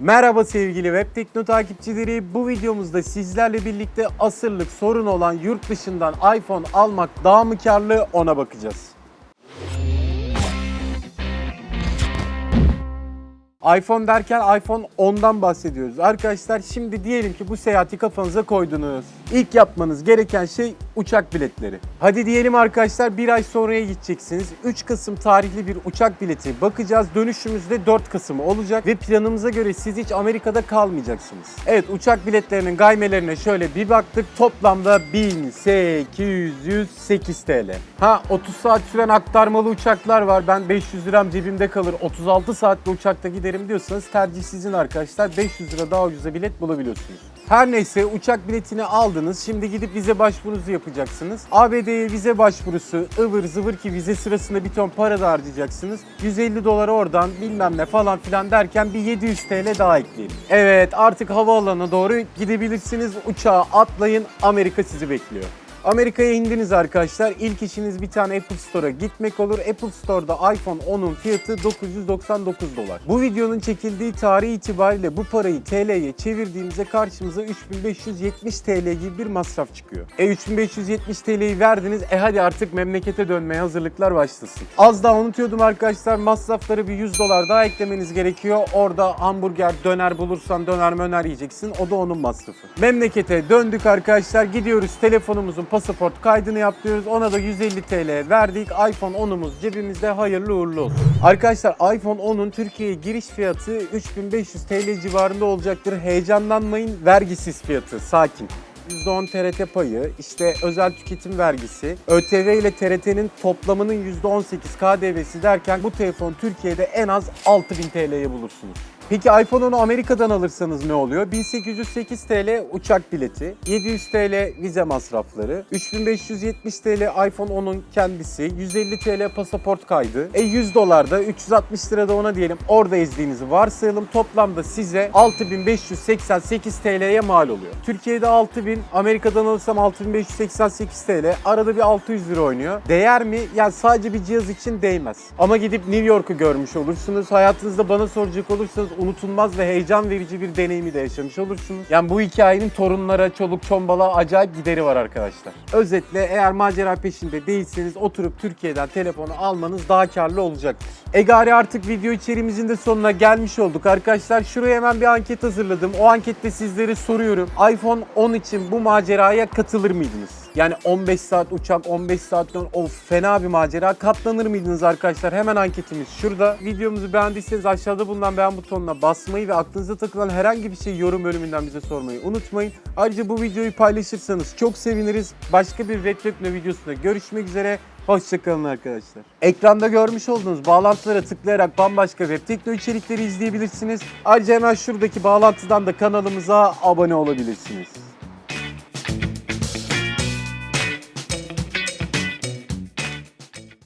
Merhaba sevgili Web Tekno takipçileri. Bu videomuzda sizlerle birlikte asırlık sorun olan yurt dışından iPhone almak daha mı karlı ona bakacağız. iPhone derken iPhone 10'dan bahsediyoruz. Arkadaşlar şimdi diyelim ki bu seyahati kafanıza koydunuz. İlk yapmanız gereken şey uçak biletleri. Hadi diyelim arkadaşlar bir ay sonraya gideceksiniz. 3 Kasım tarihli bir uçak bileti bakacağız. Dönüşümüz de 4 Kasım olacak ve planımıza göre siz hiç Amerika'da kalmayacaksınız. Evet uçak biletlerinin gaymelerine şöyle bir baktık. Toplamda 1808 TL. Ha 30 saat süren aktarmalı uçaklar var. Ben 500 liram cebimde kalır. 36 saatte uçakta giderim diyorsanız tercih sizin arkadaşlar. 500 lira daha ucuza bilet bulabiliyorsunuz. Her neyse uçak biletini aldınız. Şimdi gidip vize başvurunuzu yapacaksınız. ABD'ye vize başvurusu ıvır zıvır ki vize sırasında bir ton para da harcayacaksınız. 150 dolar oradan bilmem ne falan filan derken bir 700 TL daha ekleyelim. Evet artık havaalanına doğru gidebilirsiniz. Uçağa atlayın Amerika sizi bekliyor. Amerika'ya indiniz arkadaşlar. İlk işiniz bir tane Apple Store'a gitmek olur. Apple Store'da iPhone 10'un fiyatı 999 dolar. Bu videonun çekildiği tarih itibariyle bu parayı TL'ye çevirdiğimizde karşımıza 3570 TL gibi bir masraf çıkıyor. E 3570 TL'yi verdiniz. E hadi artık memlekete dönmeye hazırlıklar başlasın. Az daha unutuyordum arkadaşlar. Masrafları bir 100 dolar daha eklemeniz gerekiyor. Orada hamburger, döner bulursan döner möner yiyeceksin. O da onun masrafı. Memlekete döndük arkadaşlar. Gidiyoruz telefonumuzun pasaport kaydını yaptırıyoruz. Ona da 150 TL verdik. iPhone 10'umuz cebimizde hayırlı uğurlu olsun. Arkadaşlar iPhone 10'un Türkiye'ye giriş fiyatı 3500 TL civarında olacaktır. Heyecanlanmayın. Vergisiz fiyatı. Sakin. %10 TRT payı, işte özel tüketim vergisi, ÖTV ile TRT'nin toplamının %18 KDV'si derken bu telefon Türkiye'de en az 6000 TL'ye bulursunuz. Peki iPhone 10'u Amerika'dan alırsanız ne oluyor? 1808 TL uçak bileti, 700 TL vize masrafları, 3570 TL iPhone 10'un kendisi, 150 TL pasaport kaydı, e 100 dolar da 360 lira da ona diyelim orada ezdiğinizi varsayalım. Toplamda size 6588 TL'ye mal oluyor. Türkiye'de 6000, Amerika'dan alırsam 6588 TL. Arada bir 600 lira oynuyor. Değer mi? Yani sadece bir cihaz için değmez. Ama gidip New York'u görmüş olursunuz. Hayatınızda bana soracak olursanız unutulmaz ve heyecan verici bir deneyimi de yaşamış olursunuz. Yani bu hikayenin torunlara, çoluk çombala acayip gideri var arkadaşlar. Özetle eğer macera peşinde değilseniz oturup Türkiye'den telefonu almanız daha karlı olacaktır. Egari artık video içeriğimizin de sonuna gelmiş olduk arkadaşlar. Şuraya hemen bir anket hazırladım. O ankette sizlere soruyorum. iPhone 10 için bu maceraya katılır mıydınız? Yani 15 saat uçak, 15 saat dön, of fena bir macera. Katlanır mıydınız arkadaşlar? Hemen anketimiz şurada. Videomuzu beğendiyseniz aşağıda bulunan beğen butonuna basmayı ve aklınıza takılan herhangi bir şey yorum bölümünden bize sormayı unutmayın. Ayrıca bu videoyu paylaşırsanız çok seviniriz. Başka bir Red Tekno videosunda görüşmek üzere. Hoşçakalın arkadaşlar. Ekranda görmüş olduğunuz bağlantılara tıklayarak bambaşka web tekno içerikleri izleyebilirsiniz. Ayrıca hemen şuradaki bağlantıdan da kanalımıza abone olabilirsiniz.